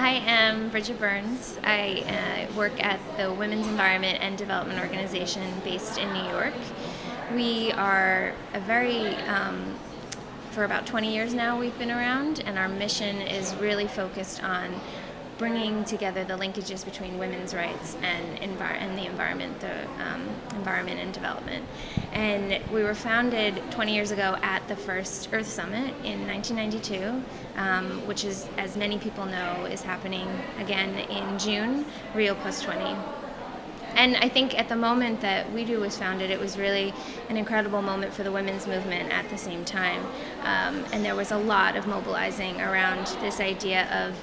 I am Bridget Burns. I uh, work at the Women's Environment and Development Organization based in New York. We are a very, um, for about 20 years now we've been around, and our mission is really focused on bringing together the linkages between women's rights and, envir- and the environment, the um, environment and development. And we were founded 20 years ago at the first Earth Summit in 1992, um, which is, as many people know, is happening again in June, Rio Plus 20 and I think at the moment that WEDO was founded, it was really an incredible moment for the women's movement at the same time. Um, and there was a lot of mobilizing around this idea of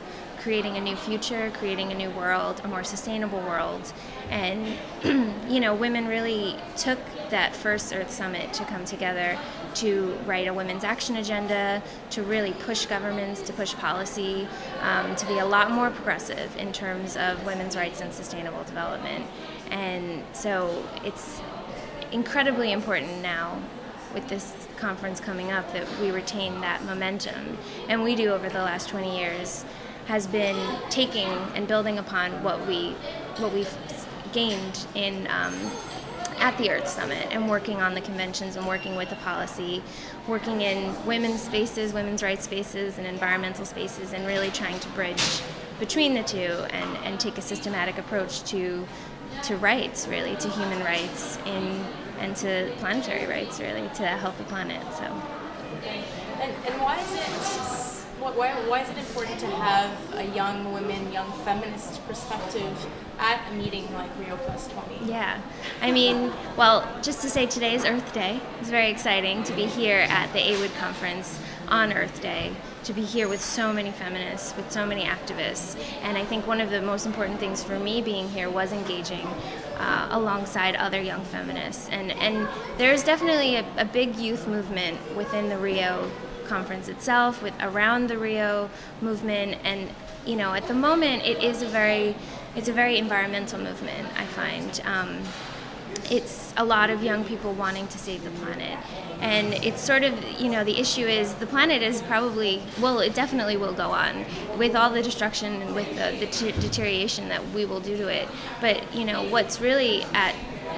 creating a new future, creating a new world, a more sustainable world. And, you know, women really took that first Earth Summit to come together to write a women's action agenda, to really push governments, to push policy, um, to be a lot more progressive in terms of women's rights and sustainable development. And so it's incredibly important now with this conference coming up that we retain that momentum. And we do over the last 20 years has been taking and building upon what we what we've gained in um, at the Earth Summit and working on the conventions and working with the policy, working in women's spaces, women's rights spaces, and environmental spaces, and really trying to bridge between the two and, and take a systematic approach to to rights, really, to human rights in and to planetary rights, really, to help the planet. So. And, and why is it why, why is it important to have a young women, young feminist perspective at a meeting like Rio Plus 20? Yeah. I mean, well, just to say today is Earth Day. It's very exciting to be here at the AWID conference on Earth Day, to be here with so many feminists, with so many activists. And I think one of the most important things for me being here was engaging uh, alongside other young feminists. And, and there's definitely a, a big youth movement within the Rio conference itself, with around the Rio movement, and you know, at the moment, it is a very, it's a very environmental movement. I find. Um, it's a lot of young people wanting to save the planet. And it's sort of, you know, the issue is the planet is probably, well, it definitely will go on with all the destruction and with the, the deterioration that we will do to it. But, you know, what's really at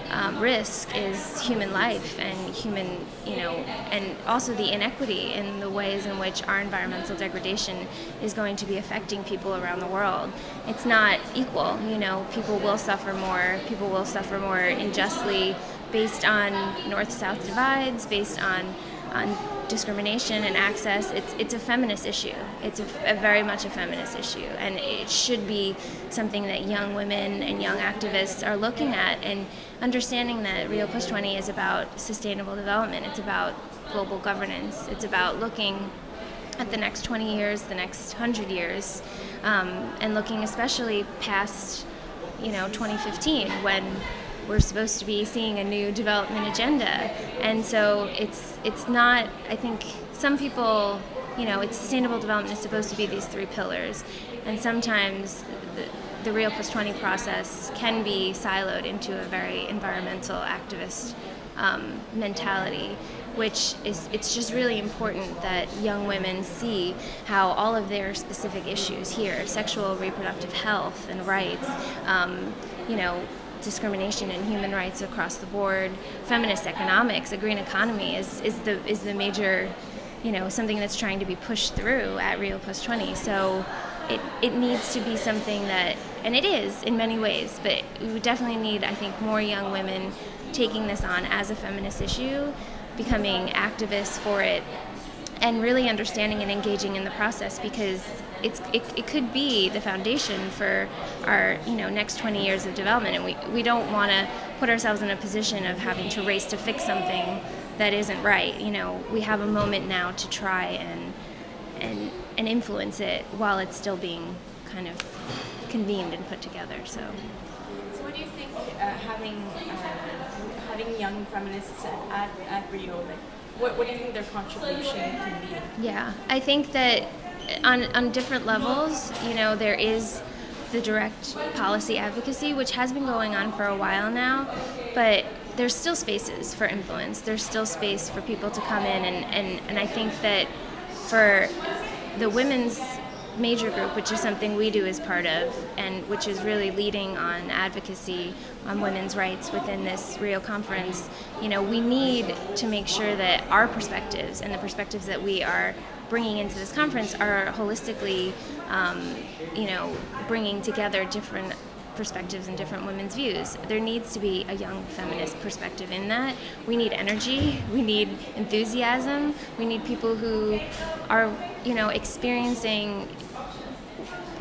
um, risk is human life and human, you know, and also the inequity in the ways in which our environmental degradation is going to be affecting people around the world. It's not equal, you know, people will suffer more, people will suffer more unjustly based on north-south divides, based on on discrimination and access, it's, it's a feminist issue. It's a, a, very much a feminist issue. And it should be something that young women and young activists are looking at and understanding that Rio Plus 20 is about sustainable development. It's about global governance. It's about looking at the next 20 years, the next 100 years, um, and looking especially past, you know, 2015 when we're supposed to be seeing a new development agenda. And so it's it's not I think some people you know, it's sustainable development is supposed to be these three pillars. And sometimes the, the Rio Plus 20 process can be siloed into a very environmental activist um, mentality, which is, it's just really important that young women see how all of their specific issues here, sexual reproductive health and rights, um, you know, discrimination and human rights across the board, feminist economics, a green economy is, is the is the major, you know, something that's trying to be pushed through at Rio Plus 20. So it, it needs to be something that, and it is in many ways, but we definitely need, I think, more young women taking this on as a feminist issue, becoming activists for it, and really understanding and engaging in the process because it's it, it could be the foundation for our you know next 20 years of development. And we, we don't want to put ourselves in a position of having to race to fix something that isn't right. You know we have a moment now to try and and and influence it while it's still being kind of convened and put together so. So what do you think uh, having uh, having young feminists at, at Rio like what, what do you think their contribution can be? Yeah, I think that on, on different levels, you know, there is the direct policy advocacy, which has been going on for a while now, but there's still spaces for influence. There's still space for people to come in, and, and, and I think that for the women's major group, which is something we do as part of, and which is really leading on advocacy on women's rights within this Rio conference, you know, we need to make sure that our perspectives and the perspectives that we are bringing into this conference are holistically, um, you know, bringing together different perspectives and different women's views. There needs to be a young feminist perspective in that. We need energy, we need enthusiasm, we need people who are, you know, experiencing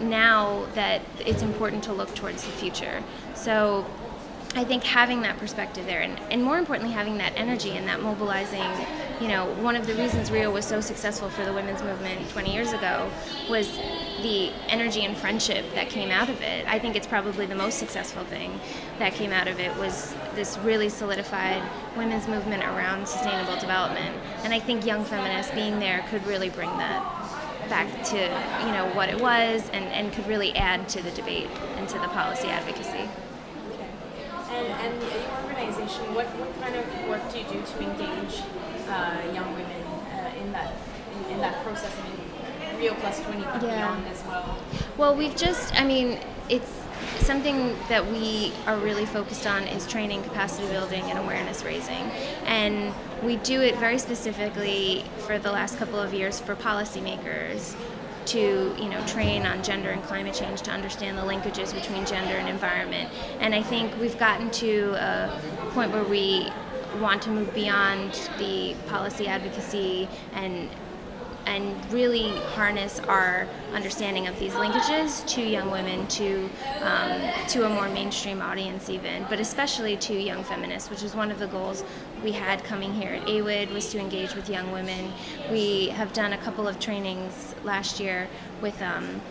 now that it's important to look towards the future. So I think having that perspective there, and, and more importantly, having that energy and that mobilizing, you know, one of the reasons Rio was so successful for the women's movement 20 years ago was the energy and friendship that came out of it. I think it's probably the most successful thing that came out of it was this really solidified women's movement around sustainable development. And I think young feminists being there could really bring that back to you know what it was and, and could really add to the debate and to the policy advocacy. And, and your organization, what, what kind of work do you do to engage uh, young women uh, in that in, in, that process? I mean, Rio Plus 20 but yeah. beyond as well. Well, we've just, I mean, it's something that we are really focused on is training, capacity building, and awareness raising. And we do it very specifically for the last couple of years for policymakers to you know train on gender and climate change to understand the linkages between gender and environment. And I think we've gotten to a point where we want to move beyond the policy advocacy and and really harness our understanding of these linkages to young women, to um, to a more mainstream audience even, but especially to young feminists, which is one of the goals we had coming here at AWID was to engage with young women. We have done a couple of trainings last year with um,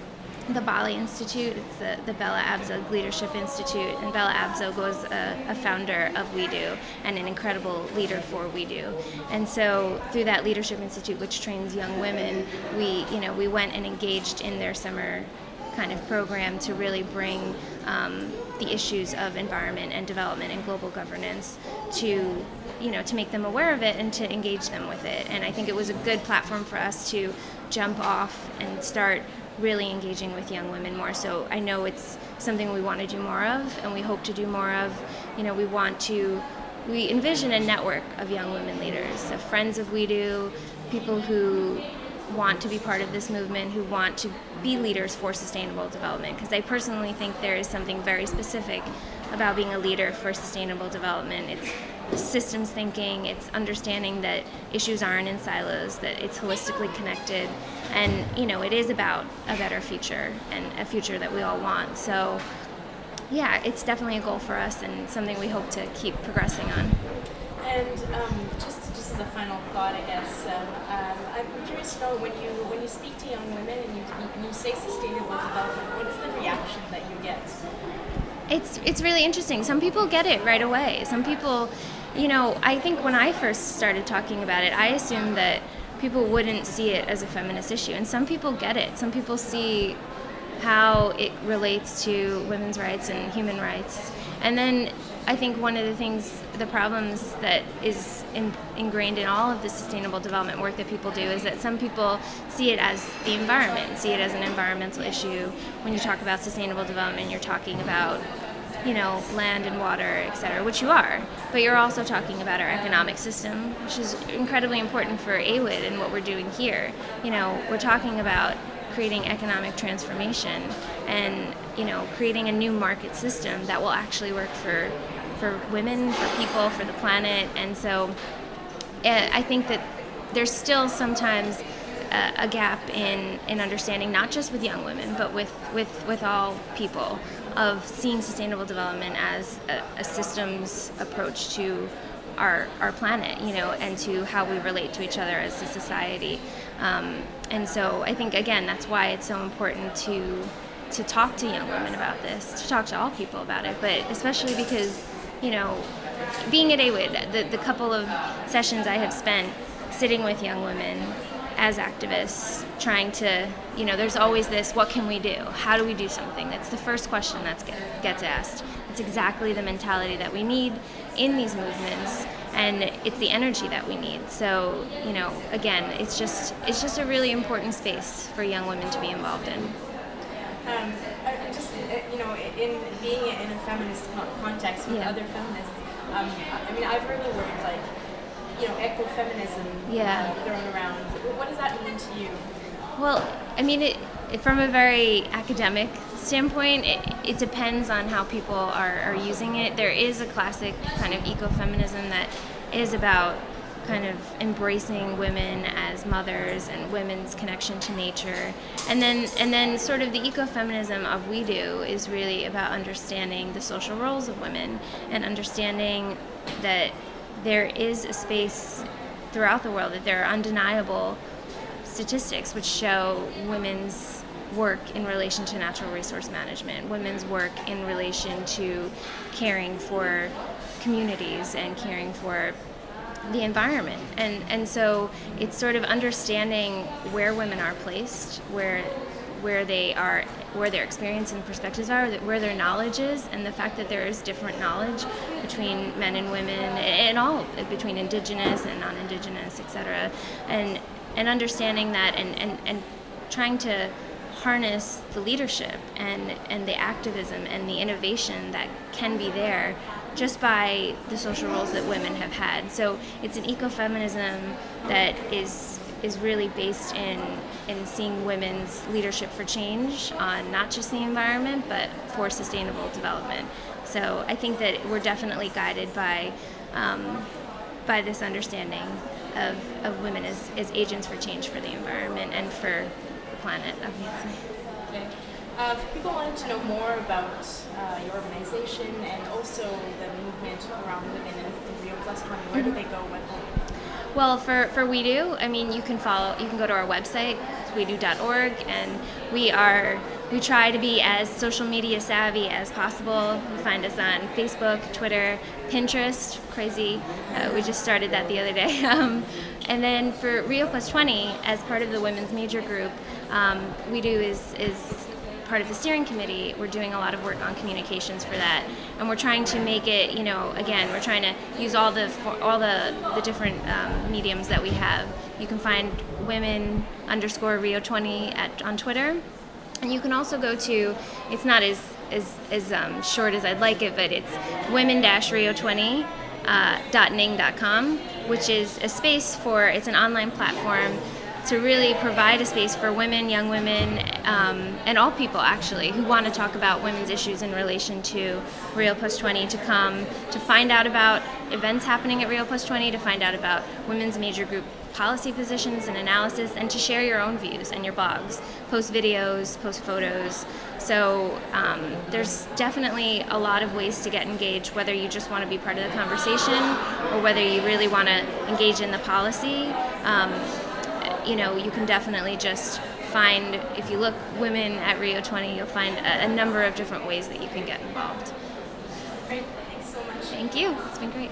the Bali Institute. It's the, the Bella Abzug Leadership Institute, and Bella Abzug was a, a, founder of WEDO and an incredible leader for WEDO. And so through that Leadership Institute, which trains young women, we you know we went and engaged in their summer kind of program to really bring um, the issues of environment and development and global governance to you know to make them aware of it and to engage them with it and i think it was a good platform for us to jump off and start really engaging with young women more. So I know it's something we want to do more of, and we hope to do more of. You know, we want to, we envision a network of young women leaders, of friends of WEDO, people who want to be part of this movement, who want to be leaders for sustainable development. Because I personally think there is something very specific about being a leader for sustainable development. It's systems thinking, it's understanding that issues aren't in silos, that it's holistically connected, and you know, it is about a better future and a future that we all want. So, yeah, it's definitely a goal for us and something we hope to keep progressing on. And um, just just as a final thought, I guess um, um, I'm curious to know when you when you speak to young women and you you say sustainable development, what is the reaction that you get? It's it's really interesting. Some people get it right away. Some people you know, I think when I first started talking about it, I assumed that people wouldn't see it as a feminist issue. And some people get it. Some people see how it relates to women's rights and human rights. And then I think one of the things, the problems that is in, ingrained in all of the sustainable development work that people do is that some people see it as the environment, see it as an environmental issue. When you talk about sustainable development, you're talking about you know, land and water, et cetera, which you are. But you're also talking about our economic system, which is incredibly important for AWID and what we're doing here. You know, we're talking about creating economic transformation and, you know, creating a new market system that will actually work for, for women, for people, for the planet. And so eh, I think that there's still sometimes a, a gap in, in understanding, not just with young women, but with, with, with all people of seeing sustainable development as a, a systems approach to our, our planet, you know, and to how we relate to each other as a society. Um, and so I think, again, that's why it's so important to, to talk to young women about this, to talk to all people about it, but especially because, you know, being at AWID, the, the couple of sessions I have spent sitting with young women as activists trying to you know there's always this what can we do how do we do something that's the first question that get, gets asked it's exactly the mentality that we need in these movements and it's the energy that we need. So you know, again, it's just it's just a really important space for young women to be involved in. Um, I just uh, you know, in being in a feminist context with Yeah. other feminists, um, I mean, I've heard the word like you know ecofeminism Yeah. uh, thrown around. What does that mean to you? Well, I mean, it, it- from a very academic standpoint, it, it depends on how people are, are using it. There is a classic kind of ecofeminism that is about kind of embracing women as mothers and women's connection to nature. And then and then sort of the ecofeminism of WEDO is really about understanding the social roles of women and understanding that there is a space throughout the world that there are undeniable statistics which show women's work in relation to natural resource management, women's work in relation to caring for communities and caring for the environment. And and so it's sort of understanding where women are placed, where where they are where their experience and perspectives are, where their knowledge is, and the fact that there is different knowledge between men and women, and all between indigenous and non-indigenous, etc. And and understanding that, and, and, and trying to harness the leadership and and the activism and the innovation that can be there just by the social roles that women have had. So it's an ecofeminism that is is really based in in seeing women's leadership for change on not just the environment but for sustainable development. So I think that we're definitely guided by um, by this understanding of, of women as, as agents for change for the environment and for the planet, obviously. Okay. Uh, if people wanted to know more about uh, your organization and also the movement around women in, Rio Plus 20, where do they go? Well, for, for WEDO, I mean, you can follow, you can go to our website, wedo.org, and we are, we try to be as social media savvy as possible. You find us on Facebook, Twitter, Pinterest, crazy. Uh, we just started that the other day. Um, and then for Rio Plus 20, as part of the women's major group, um, WEDO is, is part of the steering committee, we're doing a lot of work on communications for that, and we're trying to make it. You know, again, we're trying to use all the all the the different um, mediums that we have. You can find women underscore Rio twenty at on Twitter, and you can also go to. It's not as as as um, short as I'd like it, but it's women dash Rio twenty. Uh, .ning.com, which is a space for it's an online platform to really provide a space for women, young women, um, and all people actually who want to talk about women's issues in relation to Rio Plus 20 to come to find out about events happening at Rio Plus 20, to find out about women's major group policy positions and analysis, and to share your own views and your blogs, post videos, post photos. So um, there's definitely a lot of ways to get engaged, whether you just want to be part of the conversation or whether you really want to engage in the policy. Um, you know, you can definitely just find, if you look women at Rio 20, you'll find a, a number of different ways that you can get involved. Great. Thanks so much. Thank you. It's been great.